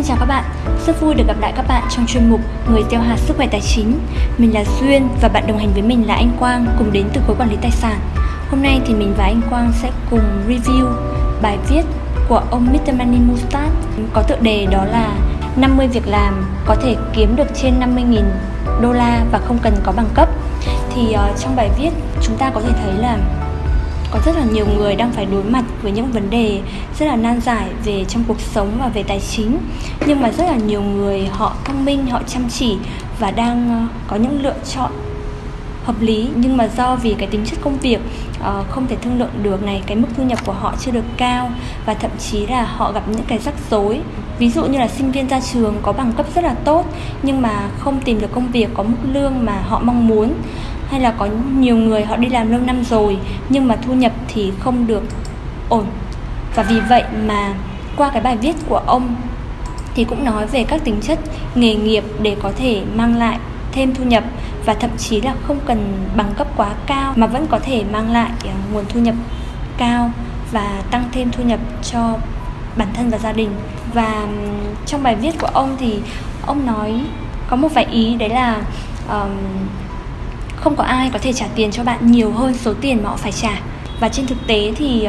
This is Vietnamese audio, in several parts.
Xin chào các bạn, rất vui được gặp lại các bạn trong chuyên mục Người tiêu hạt sức khỏe tài chính. Mình là Duyên và bạn đồng hành với mình là anh Quang cùng đến từ khối quản lý tài sản. Hôm nay thì mình và anh Quang sẽ cùng review bài viết của ông Mr. Money Mustard có tựa đề đó là 50 việc làm có thể kiếm được trên 50.000 đô la và không cần có bằng cấp. Thì uh, trong bài viết chúng ta có thể thấy là có rất là nhiều người đang phải đối mặt với những vấn đề rất là nan giải về trong cuộc sống và về tài chính. Nhưng mà rất là nhiều người họ thông minh họ chăm chỉ và đang ờ, có những lựa chọn hợp lý. Nhưng mà do vì cái tính chất công việc uh, không thể thương lượng được này cái mức thu nhập của họ chưa được cao và thậm chí là họ gặp những cái rắc rối. Ví dụ như là sinh viên ra trường có bằng cấp rất là tốt nhưng mà không tìm được công việc có mức lương mà họ mong muốn hay là có nhiều người họ đi làm lâu năm rồi nhưng mà thu nhập thì không được ổn. Và vì vậy mà qua cái bài viết của ông thì cũng nói về các tính chất nghề nghiệp để có thể mang lại thêm thu nhập và thậm chí là không cần bằng cấp quá cao mà vẫn có thể mang lại ờ, nguồn thu nhập cao và tăng thêm thu nhập cho bản thân và gia đình. Và trong bài viết của ông thì ông nói có một vài ý đấy là um, không có ai có thể trả tiền cho bạn nhiều hơn số tiền mà họ phải trả. Và trên thực tế thì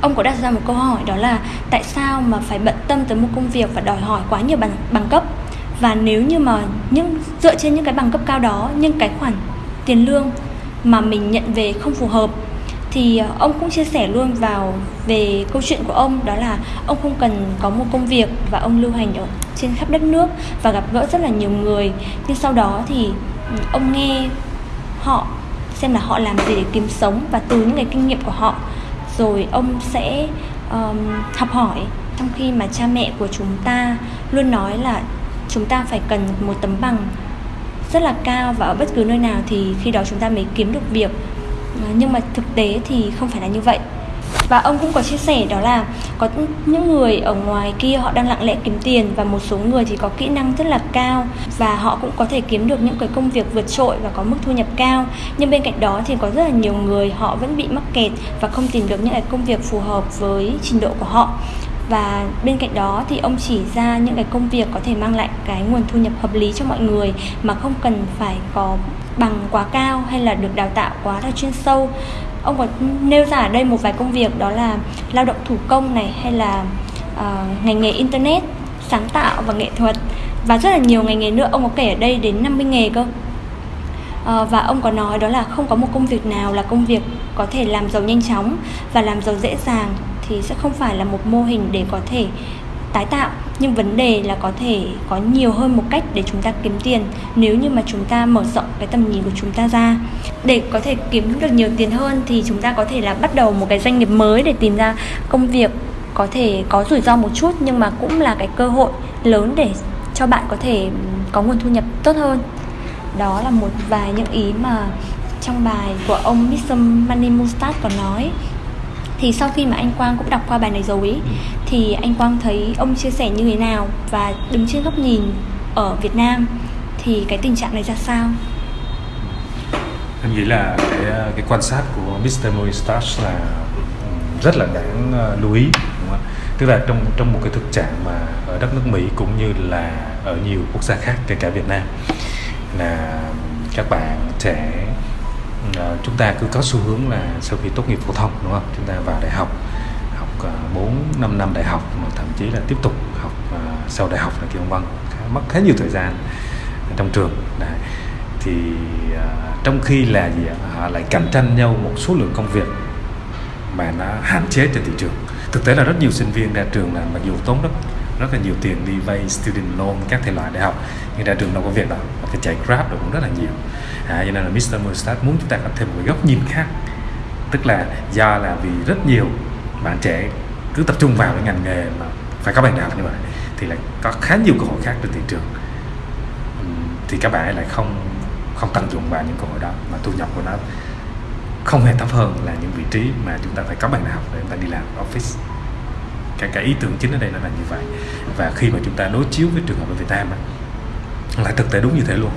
ông có đặt ra một câu hỏi đó là tại sao mà phải bận tâm tới một công việc và đòi hỏi quá nhiều bằng bằng cấp? Và nếu như mà những, dựa trên những cái bằng cấp cao đó nhưng cái khoản tiền lương mà mình nhận về không phù hợp, thì ờ, ông cũng chia sẻ luôn vào về câu chuyện của ông, đó là ông không cần có một công việc và ông lưu hành ở trên khắp đất nước và gặp gỡ rất là nhiều người. Nhưng sau đó thì ông nghe họ xem là họ làm gì để kiếm sống và từ những cái kinh nghiệm của họ. Rồi ông sẽ um, học hỏi trong khi mà cha mẹ của chúng ta luôn nói là chúng ta phải cần một tấm bằng rất là cao và ở bất cứ nơi nào thì khi đó chúng ta mới kiếm được việc. Ờ, nhưng mà thực tế thì không phải là như vậy và ông cũng có chia sẻ đó là có những người ở ngoài kia họ đang lặng lẽ kiếm tiền và một số người thì có kỹ năng rất là cao và họ cũng có thể kiếm được những cái công việc vượt trội và có mức thu nhập cao. Nhưng bên cạnh đó thì có rất là nhiều người họ vẫn bị mắc kẹt và không tìm được những cái công việc phù hợp với trình độ của họ và bên cạnh đó thì ông chỉ ra những cái công việc có thể mang lại cái nguồn thu nhập hợp lý cho mọi người mà không cần phải có bằng quá cao hay là được đào tạo quá là chuyên sâu. Ông có nêu ra ở đây một vài công việc đó là lao động thủ công này hay là uh, ngành nghề internet sáng tạo và nghệ thuật. Và rất là nhiều ngành nghề nữa ông có kể ở đây đến 50 nghề cơ. À, và ông có nói đó là không có một công việc nào là công việc có thể làm giàu nhanh chóng và làm giàu dễ dàng thì sẽ không phải là một mô hình để có thể tái tạo. Nhưng vấn đề là có thể có nhiều hơn một cách để chúng ta kiếm tiền nếu như mà chúng ta mở rộng cái tầm nhìn của chúng ta ra. Để có thể kiếm được nhiều tiền hơn thì chúng ta có thể là bắt đầu một cái doanh nghiệp mới để tìm ra công việc có thể có rủi ro một chút nhưng mà cũng là cái cơ hội lớn để cho bạn có thể có nguồn thu nhập tốt hơn. Đó là một vài những ý mà trong bài của ông Mr. Money Mustard có nói thì sau khi mà anh Quang cũng đọc qua bài này rồi ý, thì anh Quang thấy ông chia sẻ như thế nào và đứng trên góc nhìn ở Việt Nam thì cái tình trạng này ra sao? Anh nghĩ là cái cái quan sát của Mr. Moistas là rất là đáng ờ, lưu ý đúng không? tức là trong trong một cái thực trạng mà ở đất nước Mỹ cũng như là ở nhiều quốc gia khác kể cả Việt Nam là các bạn trẻ Ờ, chúng ta cứ có xu hướng là sau khi tốt nghiệp phổ thông, đúng không? Chúng ta vào đại học học ờ, 4 5 năm đại học mà thậm chí là tiếp tục học ờ, sau đại học là kiểu vân mất khá nhiều thời gian trong trường. Đấy. thì trong khi là gì họ lại cạnh tranh nhau một số lượng công việc mà nó hạn chế trên thị trường. Thực tế là rất nhiều sinh viên ra trường là mặc dù tốn rất rất là nhiều tiền đi vay student loan các thể loại đại học. Nhưng ra trường đâu có việc đâu cái chạy grab được cũng rất là nhiều. À, cho nên là Mr. Mustard muốn chúng ta có thêm một góc nhìn khác. Tức là do là vì rất nhiều bạn trẻ cứ tập trung vào cái ngành nghề mà phải có bằng đại học như vậy thì lại có khá nhiều cơ hội khác trên thị trường. Thì các bạn lại không không tận dụng vào những cơ hội đó mà thu nhập của nó không hề thấp hơn là những vị trí mà chúng ta phải có bằng đại học để chúng ta đi làm office cái cái ý tưởng chính ở đây nó là như vậy. Và khi mà chúng ta đối chiếu với trường hợp ở Việt Nam á, là thực tế đúng như thế luôn.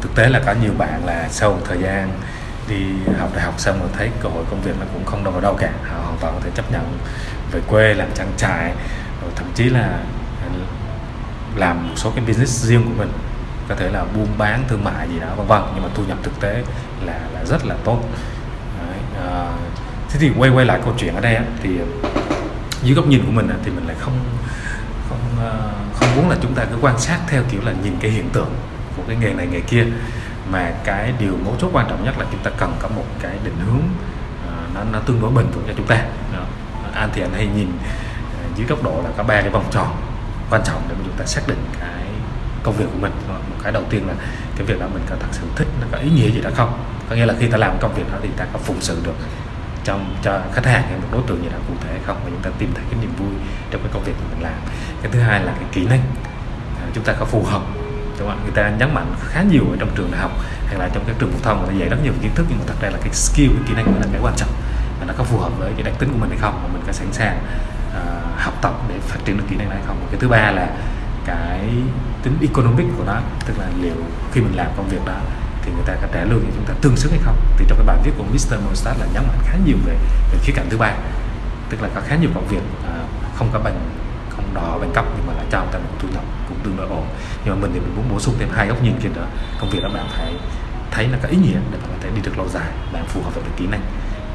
Thực tế là có nhiều bạn là sau một thời gian đi học đại học xong rồi thấy cơ hội công việc nó cũng không đâu vào đâu cả họ hoàn toàn có thể chấp nhận về quê làm trang trại rồi thậm chí là ờ, làm một số cái business riêng của mình. Có thể là buôn bán thương mại gì đó vân vân. Nhưng mà thu nhập thực tế là là rất là tốt. Đấy, à, thế thì quay quay lại câu chuyện ở đây á, thì dưới góc nhìn của mình thì mình lại không không ờ, không muốn là chúng ta cứ quan sát theo kiểu là nhìn cái hiện tượng của cái nghề này, nghề kia. Mà cái điều mấu chốt quan trọng nhất là chúng ta cần có một cái định hướng ờ, nó nó tương đối bình vững cho chúng ta. Anh thì anh hay nhìn ờ, dưới góc độ là có ba cái vòng tròn quan trọng để chúng ta xác định cái công việc của mình. Một cái đầu tiên là cái việc đó mình có thật sự thích, nó có ý nghĩa gì đó không? Có nghĩa là khi ta làm công việc đó thì ta có phụng sự được trong cho khách hàng hay một đối tượng gì đó cụ thể hay không? Và chúng ta tìm thấy cái niềm vui trong cái công việc mà mình làm. Cái thứ hai là cái kỹ năng. À, chúng ta có phù hợp đúng không? người ta nhấn mạnh khá nhiều ở trong trường đại học hay là trong các trường phổ thông người ta dạy rất nhiều kiến thức nhưng mà thật ra là cái skill cái kỹ năng mới là cái quan trọng và nó có phù hợp với cái đặc tính của mình hay không? Và mình có sẵn sàng uh, học tập để phát triển được kỹ năng này hay không? Cái thứ ba là cái tính economic của nó tức là liệu khi mình làm công việc đó thì người ta có trả lương cho chúng ta tương xứng hay không thì trong cái bài viết của Mr. Mostat là nhấn mạnh khá nhiều về, về khía cạnh thứ ba tức là có khá nhiều công việc à, không có bằng không đỏ bằng cấp nhưng mà lại cho người ta một thu nhập cũng tương đối ổn nhưng mà mình thì mình muốn bổ sung thêm hai góc nhìn kia nữa công việc đó bạn phải thấy nó có ý nghĩa để bạn có thể đi được lâu dài bạn phù hợp với kỹ năng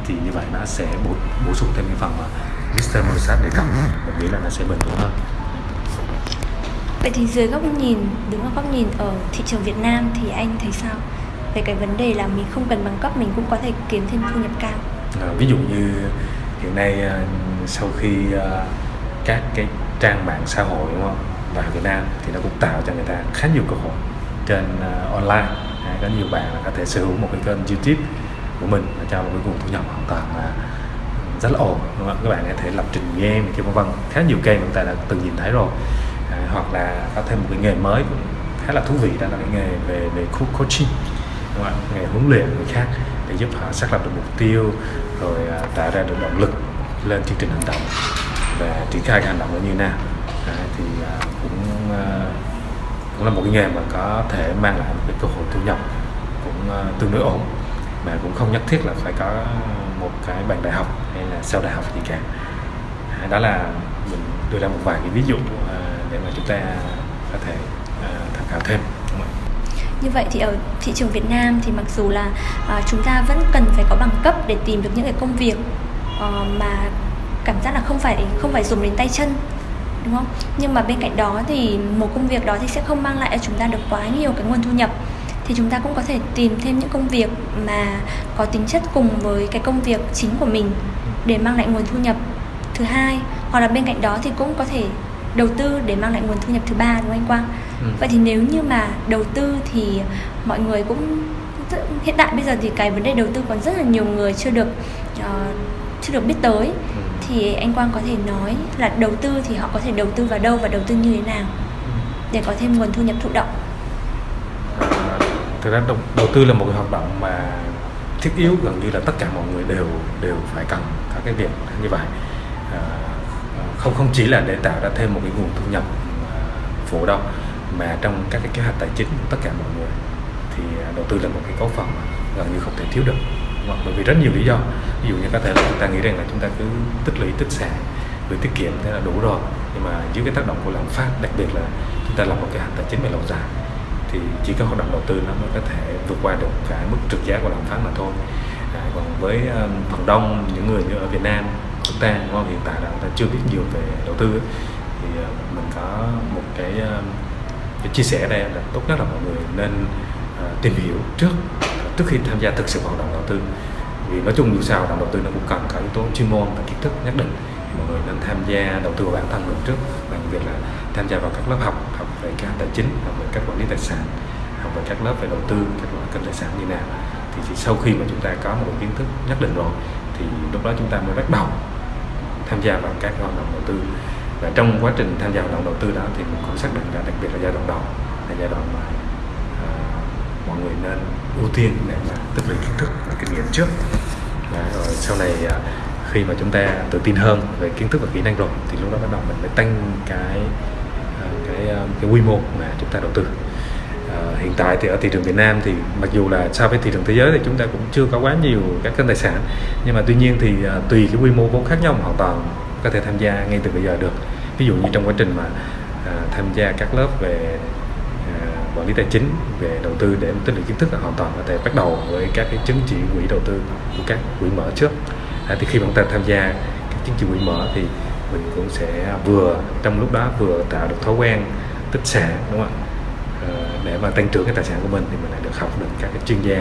thì như vậy nó sẽ bổ, bổ sung thêm cái phần mà Mr. Mostat đề cập mình nghĩ là nó sẽ bền vững hơn Vậy thì dưới góc nhìn, đứng ở góc nhìn ở thị trường Việt Nam thì anh thấy sao? Về cái vấn đề là mình không cần bằng cấp mình cũng có thể kiếm thêm thu nhập cao. À, ví dụ như hiện nay à, sau khi à, các cái trang mạng xã hội đúng không vào Việt Nam thì nó cũng tạo cho người ta khá nhiều cơ hội trên à, online à, có nhiều bạn có thể sở hữu một cái kênh YouTube của mình và cho một cái nguồn thu nhập hoàn toàn là rất là ổn đúng không? các bạn có thể lập trình game kia vân vân khá nhiều kênh chúng ta đã từng nhìn thấy rồi hoặc là có thêm một cái nghề mới cũng khá là thú vị đó là cái nghề về về coaching đúng không? nghề huấn luyện người khác để giúp họ xác lập được mục tiêu rồi à, tạo ra được động lực lên chương trình hành động. Và triển khai hành động nó như nào? À, thì à, cũng à, cũng là một cái nghề mà có thể mang lại một cái cơ hội thu nhập cũng à, tương đối ổn. Mà cũng không nhất thiết là phải có một cái bằng đại học hay là sau đại học gì cả. À, đó là mình đưa ra một vài cái ví dụ à, để mà chúng ta có thể à, tham khảo thêm như vậy thì ở thị trường Việt Nam thì mặc dù là uh, chúng ta vẫn cần phải có bằng cấp để tìm được những cái công việc uh, mà cảm giác là không phải không phải dùng đến tay chân đúng không? Nhưng mà bên cạnh đó thì một công việc đó thì sẽ không mang lại cho chúng ta được quá nhiều cái nguồn thu nhập. Thì chúng ta cũng có thể tìm thêm những công việc mà có tính chất cùng với cái công việc chính của mình để mang lại nguồn thu nhập. Thứ hai hoặc là bên cạnh đó thì cũng có thể đầu tư để mang lại nguồn thu nhập thứ ba đúng không anh Quang? Ừ. Vậy thì nếu như mà đầu tư thì mọi người cũng hiện tại bây giờ thì cái vấn đề đầu tư còn rất là nhiều người chưa được uh, chưa được biết tới ừ. thì anh Quang có thể nói là đầu tư thì họ có thể đầu tư vào đâu và đầu tư như thế nào ừ. để có thêm nguồn thu nhập thụ động. Thực ra đầu, đầu tư là một cái hoạt động mà thiết yếu gần như là tất cả mọi người đều đều phải cần các cái việc như vậy. Không không chỉ là để tạo ra thêm một cái nguồn thu nhập à, phụ đâu mà trong các cái kế hoạch tài chính của tất cả mọi người thì à, đầu tư là một cái cấu phần mà gần như không thể thiếu được hoặc bởi vì rất nhiều lý do. Ví dụ như có thể là chúng ta nghĩ rằng là chúng ta cứ tích lũy tích sản gửi tiết kiệm thế là đủ rồi. Nhưng mà dưới cái tác động của lạm phát đặc biệt là chúng ta làm một cái hành tài chính về lâu dài thì chỉ có hoạt động đầu tư nó mới có thể vượt qua được cái mức trượt giá của lạm phát mà thôi. À, còn với um, phần đông những người như ở Việt Nam chúng ta đúng không? hiện tại là chúng ta chưa biết nhiều về đầu tư ấy. thì ờ, mình có một cái, ờ, cái chia sẻ đây là tốt nhất là mọi người nên uh, tìm hiểu trước trước khi tham gia thực sự hoạt động đầu tư vì nói chung dù sao hoạt động đầu tư nó cũng cần cả yếu tố chuyên môn và kiến thức nhất định thì mọi người nên tham gia đầu tư vào bản thân mình trước bằng việc là tham gia vào các lớp học học về các tài chính học về các quản lý tài sản học về các lớp về đầu tư các loại kênh tài sản như nào thì chỉ sau khi mà chúng ta có một kiến thức nhất định rồi thì lúc đó chúng ta mới bắt đầu tham gia vào các hoạt động đầu tư. Và trong quá trình tham gia hoạt động đầu tư đó thì mình cũng xác định là đặc biệt là giai đoạn đầu là giai đoạn mà uh, mọi người nên ưu tiên để mà tích lũy kiến thức và kinh nghiệm trước. Và rồi sau này uh, khi mà chúng ta tự tin hơn về kiến thức và kỹ năng rồi thì lúc đó bắt đầu mình mới tăng cái uh, cái uh, cái quy mô mà chúng ta đầu tư uh, hiện tại thì ở thị trường Việt Nam thì mặc dù là so với thị trường thế giới thì chúng ta cũng chưa có quá nhiều các kênh tài sản. Nhưng mà tuy nhiên thì uh, tùy cái quy mô vốn khác nhau mà hoàn toàn có thể tham gia ngay từ bây giờ được. Ví dụ như trong quá trình mà uh, tham gia các lớp về uh, quản lý tài chính về đầu tư để tích lũy kiến thức là hoàn toàn có thể bắt đầu với các cái chứng chỉ quỹ đầu tư của các quỹ mở trước. À, thì khi mà chúng ta tham gia các chứng chỉ quỹ mở thì mình cũng sẽ vừa trong lúc đó vừa tạo được thói quen tích sản đúng không ạ? Ờ, để mà tăng trưởng cái tài sản của mình thì mình lại được học được các cái chuyên gia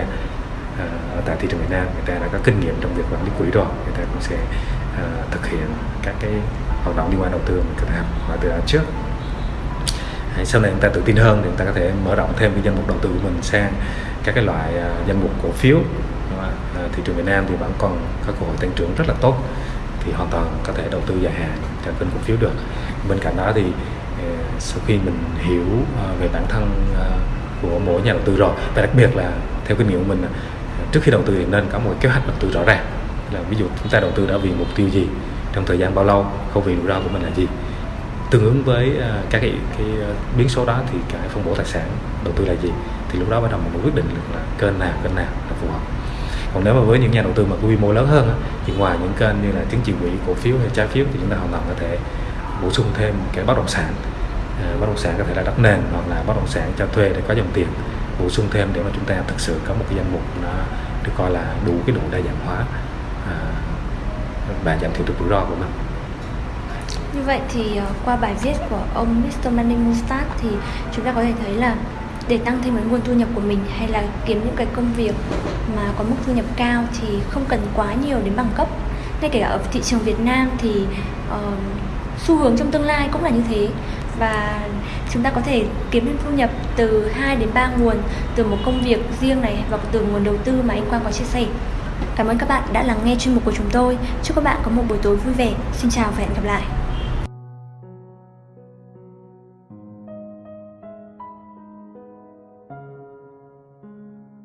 ờ, ở tại thị trường Việt Nam. Người ta đã có kinh nghiệm trong việc quản lý quỹ rồi người ta cũng sẽ ờ, thực hiện các cái hoạt động liên quan đầu tư mình có thể học và từ đó trước. Sau này người ta tự tin hơn thì người ta có thể mở rộng thêm cái danh mục đầu tư của mình sang các cái loại uh, danh mục cổ phiếu. Thị trường Việt Nam thì vẫn còn có cơ hội tăng trưởng rất là tốt thì hoàn toàn có thể đầu tư dài hạn trong kênh cổ phiếu được. Bên cạnh đó thì sau khi mình hiểu à, về bản thân à, của mỗi nhà đầu tư rồi và đặc biệt là theo kinh nghiệm của mình à, trước khi đầu tư thì nên có một kế hoạch đầu tư rõ ràng. Là ví dụ chúng ta đầu tư đã vì mục tiêu gì trong thời gian bao lâu khẩu vị rủi ro của mình là gì. Tương ứng với các cái, cái biến số đó thì cái phân bổ tài sản đầu tư là gì thì lúc đó bắt đầu mình quyết định là kênh nào kênh nào là phù hợp. Còn nếu mà với những nhà đầu tư mà quy mô lớn hơn thì ngoài những kênh như là chứng chỉ quỹ cổ phiếu hay trái phiếu thì chúng ta hoàn toàn có thể bổ sung thêm cái bất động sản. Ờ, bất động sản có thể là đất nền hoặc là bất động sản cho thuê để có dòng tiền. Bổ sung thêm để mà chúng ta thực sự có một cái danh mục nó được coi là đủ cái độ đa dạng hóa. Ờ, Và giảm thiểu được rủi ro của mình. Như vậy thì ờ, qua bài viết của ông Mr. Money Mustard thì chúng ta có thể thấy là để tăng thêm cái nguồn thu nhập của mình hay là kiếm những cái công việc mà có mức thu nhập cao thì không cần quá nhiều đến bằng cấp. Ngay kể cả ở thị trường Việt Nam thì uh, xu hướng trong tương lai cũng là như thế và chúng ta có thể kiếm thêm thu nhập từ 2 đến 3 nguồn, từ một công việc riêng này và từ nguồn đầu tư mà anh Quang có chia sẻ. Cảm ơn các bạn đã lắng nghe chuyên mục của chúng tôi. Chúc các bạn có một buổi tối vui vẻ. Xin chào và hẹn gặp lại.